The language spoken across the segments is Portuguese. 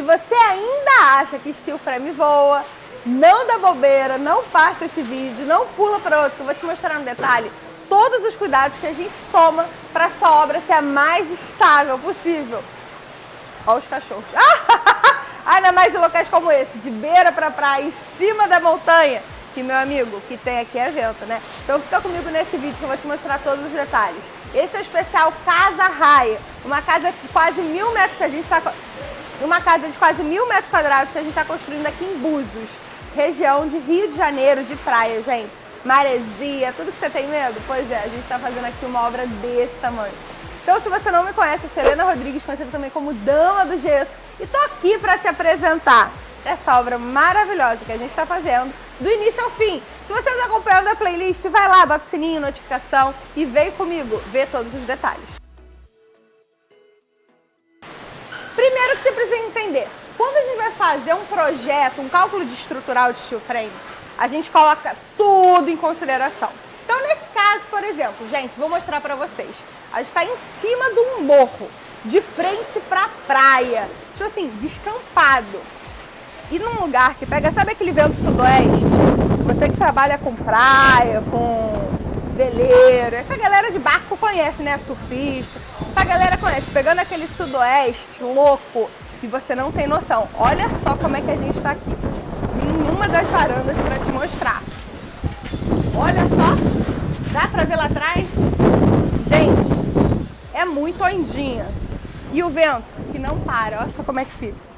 Se você ainda acha que steel frame voa, não dá bobeira, não passa esse vídeo, não pula para outro, que eu vou te mostrar no detalhe todos os cuidados que a gente toma para essa obra ser a mais estável possível. Olha os cachorros. Ainda mais em locais como esse, de beira para praia, em cima da montanha, que meu amigo, que tem aqui é vento, né? Então fica comigo nesse vídeo que eu vou te mostrar todos os detalhes. Esse é o especial Casa Raia, uma casa de quase mil metros que a gente está... Uma casa de quase mil metros quadrados que a gente está construindo aqui em Búzios, região de Rio de Janeiro, de praia, gente maresia, tudo que você tem medo? Pois é, a gente está fazendo aqui uma obra desse tamanho. Então, se você não me conhece, eu sou Helena Rodrigues, conhecida também como Dama do Gesso, e tô aqui para te apresentar essa obra maravilhosa que a gente está fazendo, do início ao fim. Se você está acompanhando a playlist, vai lá, bota o sininho, notificação e vem comigo ver todos os detalhes. Primeiro que você precisa entender, quando a gente vai fazer um projeto, um cálculo de estrutural de steel frame, a gente coloca tudo em consideração. Então, nesse caso, por exemplo, gente, vou mostrar para vocês. A gente está em cima de um morro, de frente para praia, tipo assim, descampado. E num lugar que pega, sabe aquele vento sudoeste? Você que trabalha com praia, com veleiro, essa galera de barco conhece, né? Surfista, essa galera conhece. Pegando aquele sudoeste louco e você não tem noção. Olha só como é que a gente está aqui em uma das varandas para te mostrar. Olha só, dá para ver lá atrás? Gente, é muito ondinha. E o vento que não para, olha só como é que fica.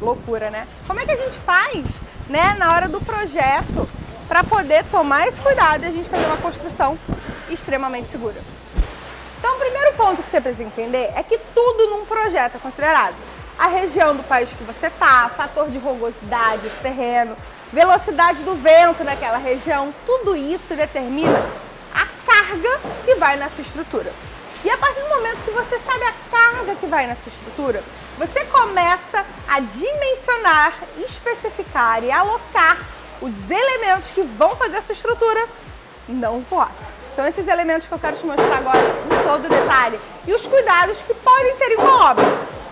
Loucura, né? Como é que a gente faz, né, na hora do projeto, para poder tomar esse cuidado e a gente fazer uma construção extremamente segura? Ponto que você precisa entender é que tudo num projeto é considerado a região do país que você está, fator de rugosidade do terreno, velocidade do vento naquela região, tudo isso determina a carga que vai na sua estrutura. E a partir do momento que você sabe a carga que vai na sua estrutura, você começa a dimensionar, especificar e alocar os elementos que vão fazer a sua estrutura não voar. São esses elementos que eu quero te mostrar agora em todo detalhe e os cuidados que podem ter em uma obra.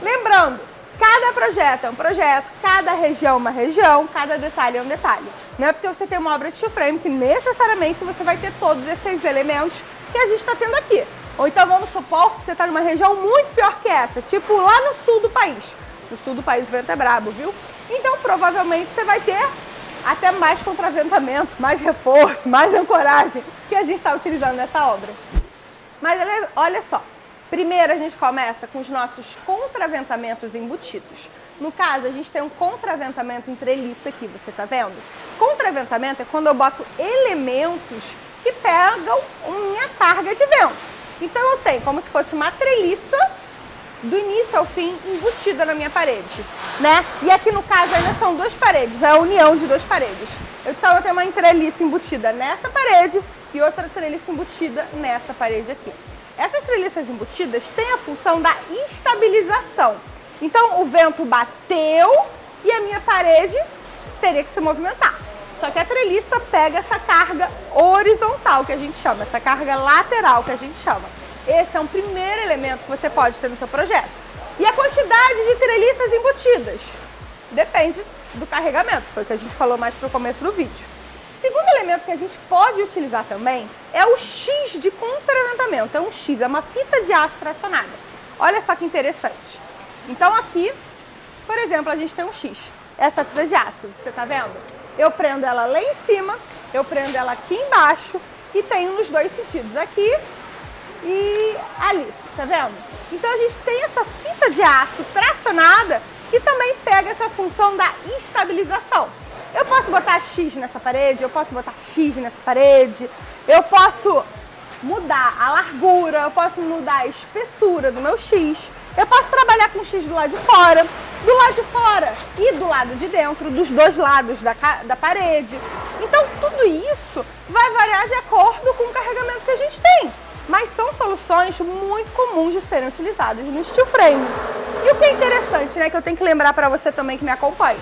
Lembrando, Cada projeto é um projeto, cada região é uma região, cada detalhe é um detalhe. Não é porque você tem uma obra de steel frame que necessariamente você vai ter todos esses elementos que a gente está tendo aqui. Ou então vamos supor que você está numa região muito pior que essa, tipo lá no sul do país. No sul do país o vento é brabo, viu? Então provavelmente você vai ter até mais contraventamento, mais reforço, mais ancoragem que a gente está utilizando nessa obra. Mas olha só, Primeiro, a gente começa com os nossos contraventamentos embutidos. No caso, a gente tem um contraventamento em treliça aqui, você tá vendo? Contraventamento é quando eu boto elementos que pegam minha carga de vento. Então, eu tenho como se fosse uma treliça do início ao fim embutida na minha parede, né? E aqui no caso ainda são duas paredes, é a união de duas paredes. Então eu tenho uma treliça embutida nessa parede e outra treliça embutida nessa parede aqui. Essas treliças embutidas têm a função da estabilização. Então o vento bateu e a minha parede teria que se movimentar. Só que a treliça pega essa carga horizontal que a gente chama, essa carga lateral que a gente chama. Esse é um primeiro elemento que você pode ter no seu projeto. E a quantidade de treliças embutidas? Depende do carregamento, foi o que a gente falou mais para o começo do vídeo. Segundo elemento que a gente pode utilizar também é o X de contraventamento. É um X, é uma fita de aço tracionada. Olha só que interessante. Então aqui, por exemplo, a gente tem um X. Essa fita de aço, você tá vendo? Eu prendo ela lá em cima, eu prendo ela aqui embaixo e tenho nos dois sentidos, aqui e ali, tá vendo? Então a gente tem essa fita de aço tracionada que também pega essa função da estabilização. Eu posso botar X nessa parede, eu posso botar X nessa parede, eu posso mudar a largura, eu posso mudar a espessura do meu X, eu posso trabalhar com X do lado de fora, do lado de fora e do lado de dentro, dos dois lados da, da parede. Então tudo isso vai variar de acordo com o carregamento que a gente tem. Mas são soluções muito comuns de serem utilizadas no steel frame. E o que é interessante, né, que eu tenho que lembrar para você também que me acompanha.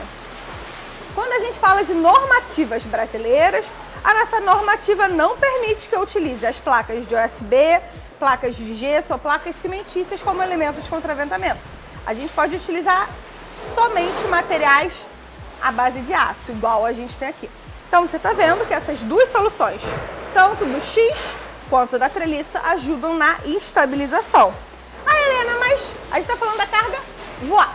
Quando a gente fala de normativas brasileiras, a nossa normativa não permite que eu utilize as placas de USB, placas de gesso ou placas cimentícias como elementos de contraventamento. A gente pode utilizar somente materiais à base de aço, igual a gente tem aqui. Então você está vendo que essas duas soluções, tanto do X quanto da treliça, ajudam na estabilização. Ah, Helena, mas a gente está falando da carga voar,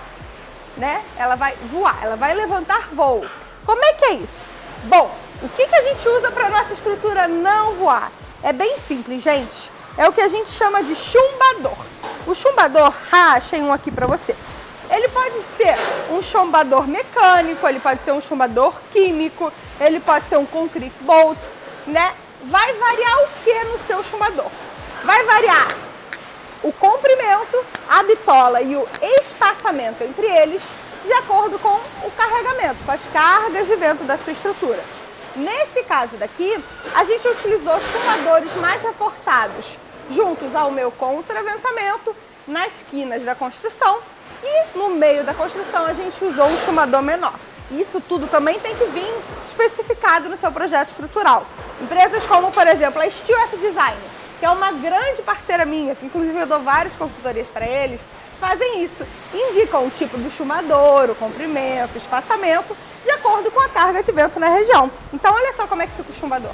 né? Ela vai voar, ela vai levantar voo. Como é que é isso? Bom, o que, que a gente usa para nossa estrutura não voar? É bem simples, gente. É o que a gente chama de chumbador. O chumbador, achei um aqui para você. Ele pode ser um chumbador mecânico, ele pode ser um chumbador químico, ele pode ser um concrete bolt, né? Vai variar o que no seu chumbador? Vai variar o comprimento, a bitola e o espaçamento entre eles de acordo com o carregamento, com as cargas de vento da sua estrutura. Nesse caso daqui, a gente utilizou chumbadores mais reforçados, juntos ao meu contraventamento, nas quinas da construção e no meio da construção a gente usou um chumador menor. Isso tudo também tem que vir especificado no seu projeto estrutural. Empresas como, por exemplo, a Steel F Design, que é uma grande parceira minha, que inclusive eu dou várias consultorias para eles, fazem isso. Indicam o tipo do chumador, o comprimento, o espaçamento, de acordo com a carga de vento na região. Então olha só como é que fica o chumador.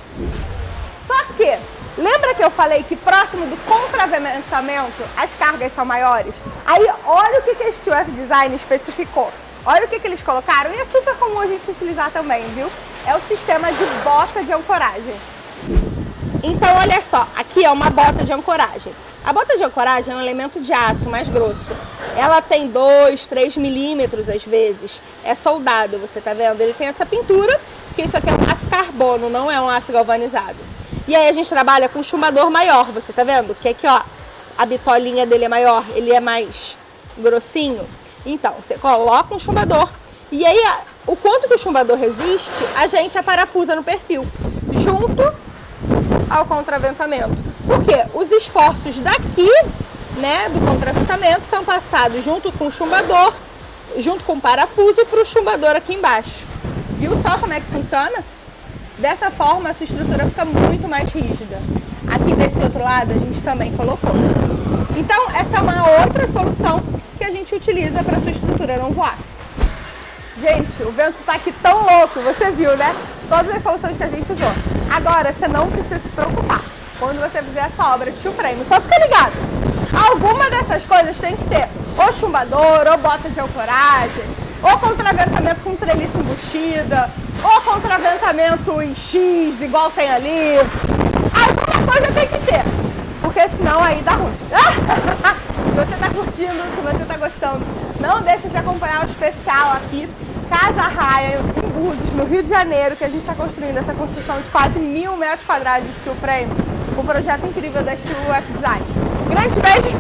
Só que, lembra que eu falei que próximo do contraventamento as cargas são maiores? Aí olha o que a Steel F Design especificou. Olha o que, que eles colocaram e é super comum a gente utilizar também, viu? É o sistema de bota de ancoragem. Então, olha só, aqui é uma bota de ancoragem. A bota de ancoragem é um elemento de aço mais grosso. Ela tem 2, 3 milímetros às vezes. É soldado, você tá vendo? Ele tem essa pintura, porque isso aqui é um aço carbono, não é um aço galvanizado. E aí a gente trabalha com chumbador maior, você tá vendo? Que aqui, ó, a bitolinha dele é maior, ele é mais grossinho. Então, você coloca um chumbador e aí o quanto que o chumbador resiste, a gente aparafusa no perfil, junto ao contraventamento. Porque os esforços daqui, né, do contraventamento são passados junto com o chumbador, junto com o parafuso para o chumbador aqui embaixo. Viu só como é que funciona? Dessa forma, essa estrutura fica muito mais rígida. Aqui desse outro lado, a gente também colocou. Então, essa é uma outra solução que a gente utiliza para sua estrutura não voar. Gente, o vento está aqui tão louco, você viu, né? Todas as soluções que a gente usou. Agora, você não precisa se preocupar quando você fizer essa obra de frame. Só fica ligado. Alguma dessas coisas tem que ter ou chumbador, ou bota de ancoragem, ou contraventamento com treliça embutida, ou contraventamento em X, igual tem ali. Alguma coisa tem que ter, porque senão aí dá ruim. você está curtindo, se você está gostando, não deixe de acompanhar o especial aqui, Casa Raia, em Búzios, no Rio de Janeiro, que a gente está construindo essa construção de quase mil metros quadrados de steel frame, um projeto incrível da Steel F Design. Grandes beijos!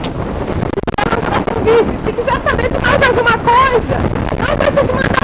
Se quiser saber de mais alguma coisa,